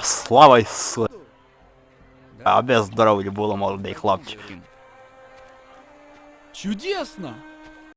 Слава Ісусу! Аби здоров'я было молодые хлопчики. Чудесно!